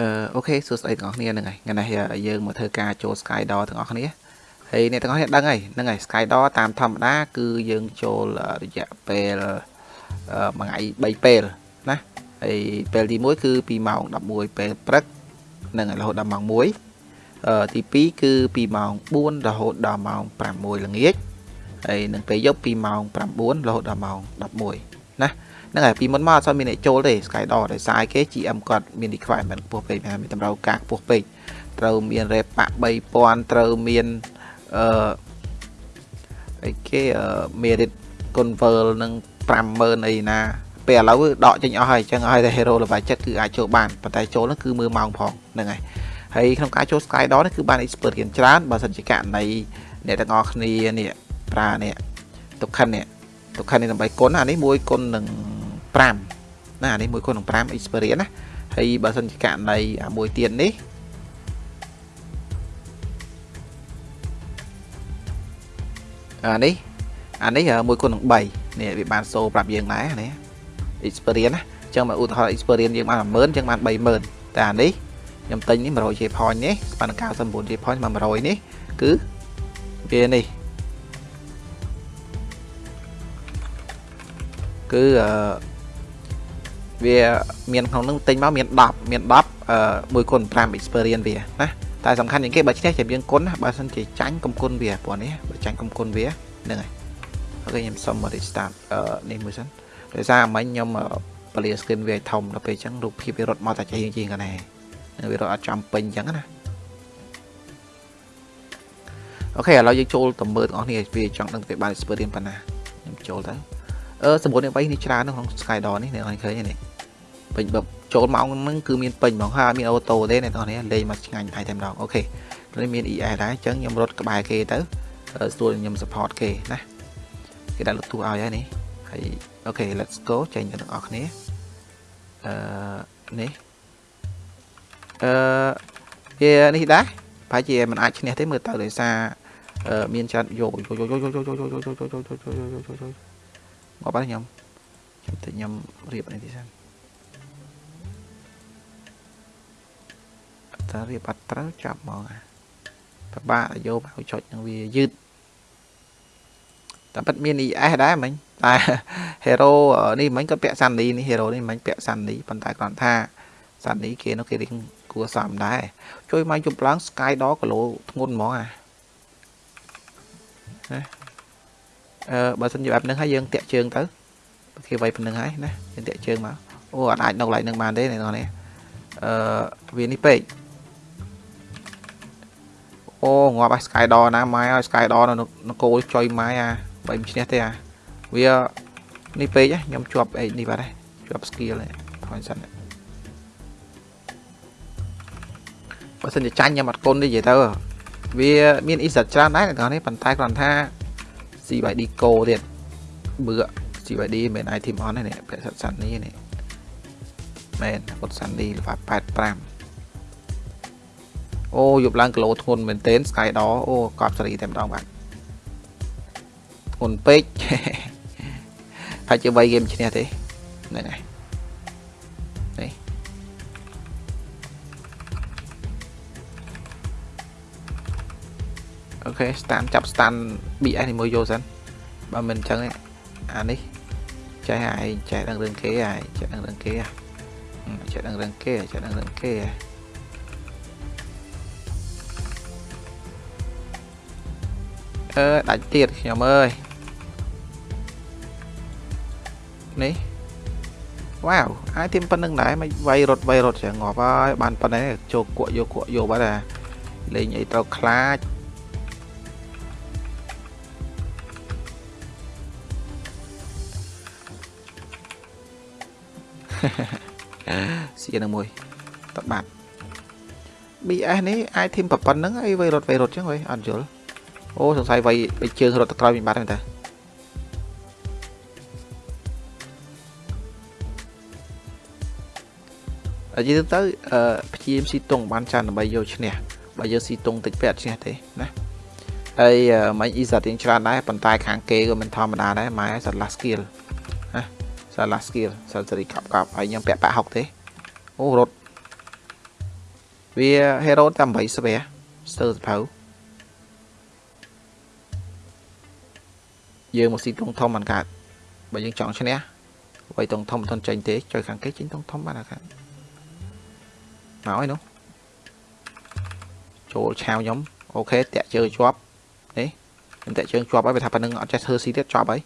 អឺអូខេសួស្តីទាំងអស់គ្នាហ្នឹងហើយថ្ងៃនេះយើងមកធ្វើការចូល Skydoor ទាំងអស់គ្នាហើយអ្នកទាំងអស់គ្នាដឹងហើយហ្នឹងហើយ Skydoor តាមធម្មតា គឺយើងចូលរយៈពេលមួយថ្ងៃ3ពេលណាហើយពេលទី1គឺពីម៉ោង11ពេលព្រឹកហ្នឹងហើយរហូតដល់ម៉ោង1អឺទី2គឺពីម៉ោង4រហូតដល់ម៉ោង6ល្ងាចហើយនឹងពេលយប់ពីម៉ោង9រហូតដល់ម៉ោង11 ណាហ្នឹងហើយពីមុនមកអត់សូវមានអ្នកចូលទេ Skydor ដោយសារគេ GM គាត់មាន requirement ខ្ពស់ពេកមានតម្រូវការខ្ពស់ពេកត្រូវមាន rep ប៉3000ត្រូវមានអឺអីគេ merit convert នឹង50000អីណាពេលឥឡូវដកចេញអស់ហើយអញ្ចឹងឲ្យតែ hero level 7គឺអាចចូលបានប៉ុន្តែចូលហ្នឹងគឺមើលម៉ោងផងហ្នឹងហើយហើយក្នុងការចូល Skydor នេះគឺបាន experience ច្រើនបើសិនជាករណីអ្នកទាំងអស់គ្នានេះប្រើនេះទុកខិននេះ ទុកខិននេះដើម្បីគុណអានេះមួយគុណនឹង5ណានេះមួយគុណនឹង5 experience ណាហើយបើសិនជាករណីអាមួយទៀតនេះអានេះអានេះមួយគុណនឹង3នេះវាបានសូប្រាប់យើងដែរនេះ experience ណាអញ្ចឹងមកឧទាហរណ៍ experience យើងបាន10000អញ្ចឹងបាន30000តែអានេះខ្ញុំទិញនេះ 100J point នេះស្មើនឹង 99J point មក100នេះគឺវានេះ គឺអឺវាមានក្នុងនឹងទិញមកមាន10មាន10អឺ1គុណ5 experience វាណាតែសំខាន់ជាងគេបើឈ្នះចាំយើងគុណណាបើមិនជាចាញ់កំគុណវាព្រោះនេះបើចាញ់កំគុណវាហ្នឹងហើយអូខេខ្ញុំសុំមក restart អឺនេះមួយសិនដោយសារមិញខ្ញុំពលា screen វាឲ្យធំដល់ពេលអញ្ចឹងរូបភាពវារត់មកតែជាងជាងកណែវារត់អត់ចំពេញអញ្ចឹងណាអូខេឥឡូវយើងចូលទៅមើលទាំងអស់គ្នាវាចង់ដឹងទៅវាបាន experience ប៉ុណ្ណាខ្ញុំចូលទៅ អឺសម្បូរនេះ3នេះច្រើនក្នុង Skydor នេះអ្នកនរឃើញនេះពេញបើចូលម៉ោងហ្នឹងគឺមានពេញហ្មងហើយមានអូតូទេអ្នកនរនេះលេងមកឆ្ងាញ់ហើយតែម្ដងអូខេនេះមាន ES ដែរអញ្ចឹងខ្ញុំរត់ក្បែរគេទៅស្រួលខ្ញុំ support គេណាគេដាក់លុតទូឲ្យហើយនេះហើយអូខេ let's go ចេញទៅទាំងអស់គ្នាអឺនេះអឺវានេះដែរប្រហែលជាមិនអាចឈ្នះទេមើលទៅដោយសារមានច្រើនយកយកយកយកយកយកយកយកយកយកយកយកយកយក មកបាទខ្ញុំខ្ញុំទៅខ្ញុំរៀបនេះទីសិនតើរៀបអត់ត្រូវចាប់មកពិបាកយកមកចុចនឹងវាយឺតតែពិតមាន ES ដែរមិញតែ hero នេះមិញក៏ពាក់សាន់នីនេះ hero នេះមិញពាក់សាន់នីប៉ុន្តែគ្រាន់ថាសាន់នីគេនោះគេរៀងគួរសមដែរជួយមកយប់ឡើង Sky ដល់គីឡូធ្ងន់ហ្មងអាណា អឺបើសិនជាបែបហ្នឹងហើយយើងតាក់ជើងទៅគេវាយប៉ុណ្្នឹងហើយណាយើងតាក់ជើងមកអូអត់អាចនៅកន្លែងហ្នឹងបានទេអ្នកនរនេះអឺវានេះពេកអូងាប់ឲ្យ Skydor ណាម៉ែឲ្យ Skydor នៅនគរចុយម៉ែអាបើមិនឈ្នះទេអាវានេះពេកខ្ញុំជាប់អីនេះបាទជាប់ skill ហ្នឹងថយសិនបើសិនជាចាញ់ខ្ញុំអត់គុណទេនិយាយទៅវាមាន asset ច្រើនដែរអ្នកនរនេះប៉ុន្តែគ្រាន់ថា CYD Go ទៀតបឺ CYD មិន item on ទេនេះពាក់សិតសាន់នេះនេះមែនពុតសាន់នេះលេខ85អូយប់ឡើងគីឡូធ្ងន់មែនទែន Skydor អូកប់សេរីតែម្ដងបាទធ្ងន់ពេកហើយជា3ហ្គេមឈ្នះទេហ្នឹងហើយ ខេ stand ចាប់ stand BS នេះមួយយកសិនបើមិនអញ្ចឹងអានេះចេះហើយចេះដឹងរឿងគេហើយចេះដឹងរឿងគេចេះដឹងរឿងគេចេះដឹងរឿងគេអឺដាច់ទៀតខ្ញុំអើយនេះវ៉ាវអាចទីមប៉ុណ្្នឹងដែរមិនវាយរត់វាយរត់ចឹងងាប់ហើយបានប៉ុណ្ណេះចូលគក់យកគក់យកបាត់អាលេងអីត្រូវខ្លាច សៀនឹងមួយតបាត់ BS នេះអាចធីមប៉ុណ្្នឹងអីវាយរត់វាយរត់ចឹងហីអត់យល់អូសង្ស័យវាយបិជើងរត់ទៅក្រោយវិញបាត់ហ្នឹងតាអញ្ចឹងទៅអឺព្យាយាមស៊ីតុងបានច្រើនដើម្បីយកឈ្នះបើយើងស៊ីតុងតិចពេកអត់ឈ្នះទេណាហើយមិញអ៊ីសាទៀងច្រើនដែរប៉ុន្តែខាងគេក៏មិនធម្មតាដែរម៉ែសាឡា skill ណា សាឡា skill សាសេរីកាប់កាប់ហើយខ្ញុំពាក់ប៉ាក់ហុកទេអូរត់វា hero តែ8ស្វែស្ទើរសភៅយើងមកស៊ីតុងធំបានកើតបើយើងចង់ឈ្នះអ្វីតុងធំមិនទាន់ចេញទេចុយខាងគេចេញតុងធំបានអាខាងមកហើយនោះចូលឆាវខ្ញុំអូខេតាក់ជើជាប់នេះខ្ញុំតាក់ជើងជាប់ហើយវាថាប៉ណ្ណឹងអត់ចេះធ្វើស៊ីទៀតជាប់ហើយ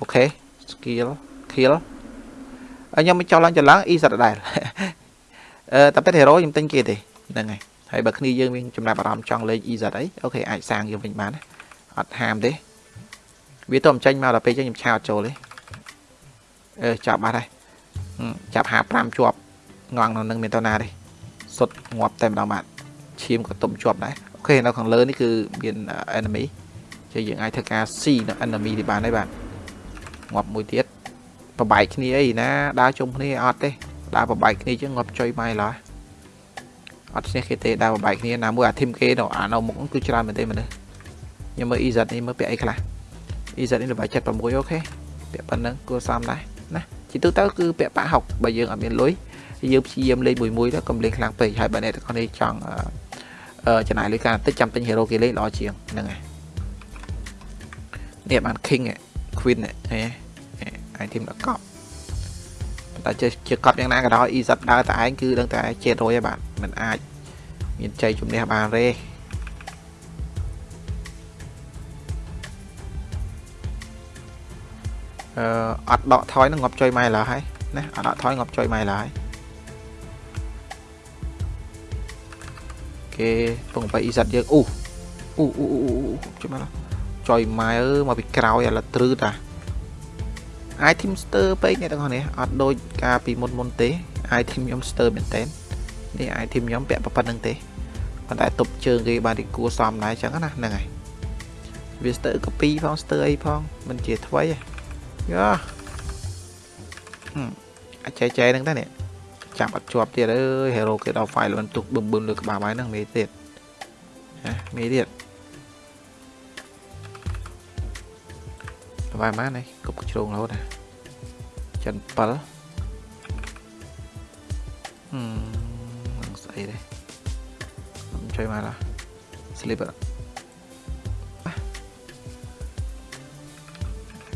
អូខេ skill kill ហើយខ្ញុំមិនចោលឡើងច្រឡំអ៊ីសិតដែរអឺតែពិត hero ខ្ញុំទិញគេទេហ្នឹងហើយហើយបើគ្នាយើងមានចំណាប់អារម្មណ៍ចង់លេង EZ អីអូខេអាចសាងយើងវិញបានអត់ហាមទេវាទៅមិនចេញមកដល់ពេលចឹងខ្ញុំឆាអត់ចូលទេអឺចាប់បាត់ហើយចាប់55ជាប់ងងនៅនឹងមានតណាទេសុទ្ធងាប់តែម្ដងបាទឈាមក៏ទុំជាប់ដែរអូខេនៅខាងលើនេះគឺមាន enemy ជាយើងអាចធ្វើការ C នៅ enemy នេះបានហើយបាទងាប់មួយទៀត ប្របែកគ្នាអីណាដើរជុំគ្នាអត់ទេដើរប្របែកគ្នាចឹងងាប់ចុយម៉ៃឡើយអត់ឈ្នះគេទេដើរប្របែកគ្នាណាមួយអាធីមគេនៅអានៅមុខគឺច្រើនមែនទេមនុស្សខ្ញុំមើល EZ នេះមើលពាក់អីខ្លះ EZ នេះល្បាយ76អូខេពាក់ប៉ុណ្្នឹងគួរសមដែរណាជាទូទៅគឺពាក់ប៉ា60បើយើងអត់មានលុយយើងព្យាយាមលេងមួយមួយទៅកុំលេងខ្លាំងពេកហើយបើអ្នកទាំងអស់នេះចង់ចំណាយលុយកាន់តិចចាំទិញ hero គេលេងល្អជាងហ្នឹងហើយនេះបាន king queen ហ៎ item ដល់កប់តែជាជាកប់យ៉ាងណាក៏ដោយ EZ ដើរតែឯងគឺដឹងតែ700ហើយបាទมันអាច មានជ័យជំនះបានទេអឺអត់ដកថយនឹងងាប់ចុយម៉ៃឡើយហើយណាអត់ដកថយងាប់ចុយម៉ៃឡើយគេពងបែអ៊ីសាត់យើងអូអូអូអូជួយមកចុយម៉ែអើមកពីក្រោយឥឡូវទ្រឺតា item stir ពេកអ្នកទាំងអស់នេះអត់ដូចកាលពីមុនមុនទេ item ខ្ញុំ stir មែនតើនេះ item ខ្ញុំពាក់ប៉ុណ្្នឹងទេប៉ុន្តែទប់ជើងគេបានទីគួសមដែរអញ្ចឹងណាហ្នឹងហើយវា stir copy ផង stir អីផងមិនជាថ្មីទេយ៉ាអាចចែកចែកហ្នឹងតានេះចាប់អត់ជាប់ទៀតអើយ hero គេដល់ file មិនទុកបឹមបឹមលើក្បាលហើយហ្នឹងមេទៀតណាមេទៀត បាយម៉ានឯងគប់ជ្រងរហូតណាចិន7ហឹមនឹងស្អីដែរខ្ញុំជួយមកឡា slip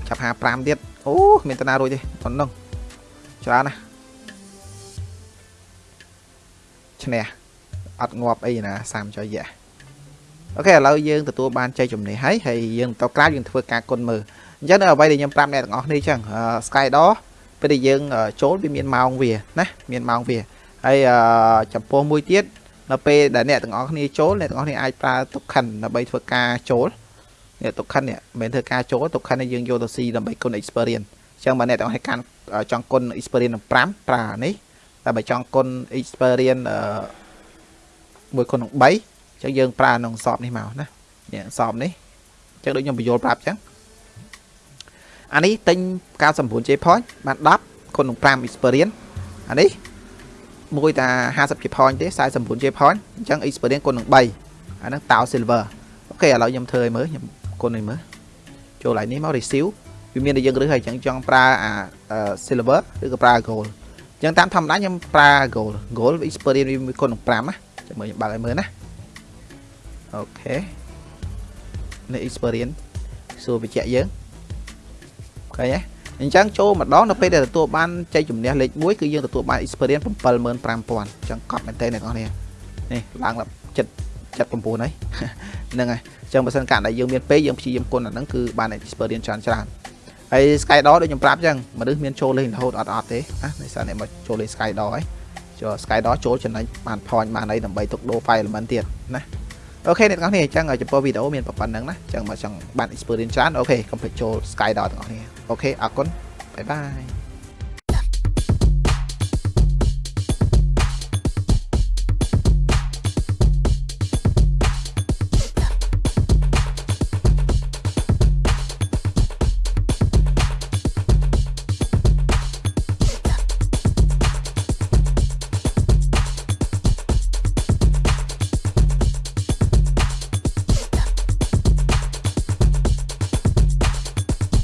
ចាប់55ទៀតអូមានតាណារួចទេប៉ុណ្ណឹងច្រើនណាស់ឈ្នះអត់ងាប់អីណា30ចុយយ៉ាអូខេឥឡូវយើងទទួលបានជ័យជំនះហើយហើយយើងទៅក្រៅយើងធ្វើការគុណមើល អញ្ចឹងនៅអ្វីដែលខ្ញុំប្រាប់អ្នកទាំងអស់គ្នាអញ្ចឹង Skydor ពេលដែលយើងចូលវាមានម៉ោងវាណាមានម៉ោងវាហើយចំពោះមួយទៀតនៅពេលដែលអ្នកទាំងអស់គ្នាចូលអ្នកទាំងអស់គ្នាអាចប្រើទុកខិនដើម្បីធ្វើការចូលនេះទុកខិននេះមិនមែនធ្វើការចូលទុកខិននេះយើងយកទៅស៊ីដើម្បីគុណ experience អញ្ចឹងបើអ្នកទាំងអស់គ្នាកាន់ចង់គុណ experience 5ប្រើនេះតែបើចង់គុណ experience មួយគុណ3អញ្ចឹងយើងប្រើក្នុងសອບនេះមកណានេះសອບនេះអញ្ចឹងដូចខ្ញុំបញ្យល់ប្រាប់អញ្ចឹង អានេះទិញ99 J point បាន10គុណនឹង5 experience អានេះមួយតា50 J point ទេ49 J point អញ្ចឹង experience គុណនឹង3អាហ្នឹងតោ silver អូខេឥឡូវខ្ញុំធ្វើឲ្យមើលខ្ញុំគុណឲ្យមើលចូលឡើងនេះមក receive វាមានតែយើងរើសហើយអញ្ចឹងចង់ប្រើអា silver ឬក៏ប្រើ gold អញ្ចឹងតាមធម្មតាខ្ញុំប្រើ gold gold experience វាគុណនឹង5ណាចាំមើលខ្ញុំបើកឲ្យមើលណាអូខេនេះ experience សួរបញ្ជាក់យើង ឃើញទេអញ្ចឹងចូលម្ដងនៅពេលដែលទទួលបានជ័យជំនះលេខ1គឺយើងទទួលបាន experience 75000អញ្ចឹងកត់មែនតើអ្នកនរនេះនេះឡើងដល់ចិត្ត79ហើយហ្នឹងហើយអញ្ចឹងបើសិនកាលដែលយើងមានពេលយើងព្យាយាមគុណអាហ្នឹងគឺបាន experience ច្រើនច្រើនហើយ Skydor ដូចខ្ញុំប្រាប់អញ្ចឹងមនុស្សមានចូលលេងរហូតអត់អត់ទេណាដោយសារអ្នកមកចូលលេង Skydor ហើយចូល Skydor ចូលចំណេញបាន point បានអីដើម្បីទុកដូរ file element ទៀតណា អូខេអ្នកទាំងអស់គ្នាអញ្ចឹងចំពោះវីដេអូមានប៉ុណ្្នឹងណាអញ្ចឹងមកចង់បាន experience ច្រើនអូខេកុំភ្លេចចូល Skydor ទាំងអស់គ្នាអូខេអរគុណបាយបាយ